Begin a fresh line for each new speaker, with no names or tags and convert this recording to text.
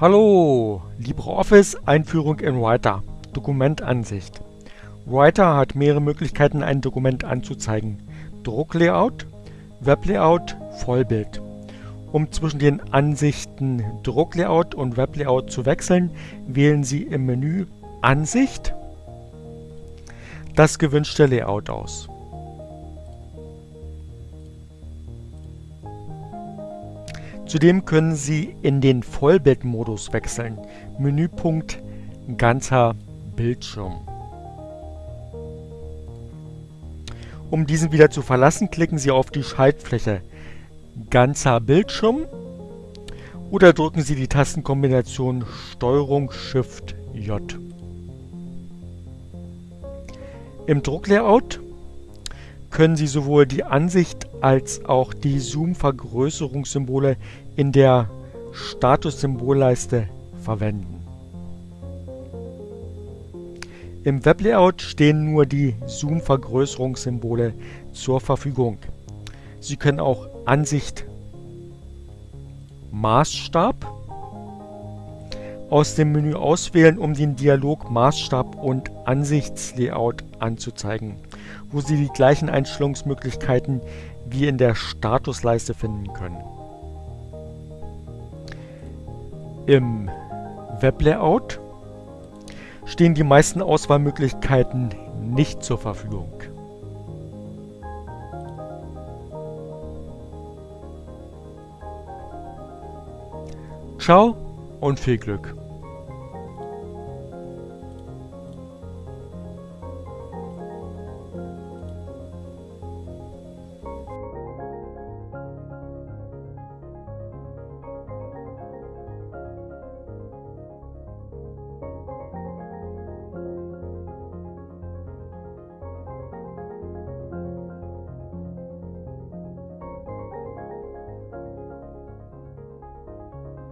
Hallo, LibreOffice Einführung in Writer Dokumentansicht Writer hat mehrere Möglichkeiten ein Dokument anzuzeigen. Drucklayout, Weblayout, Vollbild. Um zwischen den Ansichten Drucklayout und Weblayout zu wechseln, wählen Sie im Menü Ansicht das gewünschte Layout aus. Zudem können Sie in den Vollbildmodus wechseln. Menüpunkt Ganzer Bildschirm. Um diesen wieder zu verlassen, klicken Sie auf die Schaltfläche Ganzer Bildschirm oder drücken Sie die Tastenkombination STRG SHIFT J. Im Drucklayout können Sie sowohl die Ansicht als auch die Zoom-Vergrößerungssymbole in der Statussymbolleiste verwenden. Im Weblayout stehen nur die Zoom-Vergrößerungssymbole zur Verfügung. Sie können auch Ansicht Maßstab aus dem Menü auswählen, um den Dialog Maßstab und Ansichtslayout anzuzeigen, wo Sie die gleichen Einstellungsmöglichkeiten wie in der Statusleiste finden können. Im Weblayout stehen die meisten Auswahlmöglichkeiten nicht zur Verfügung. Ciao und viel Glück!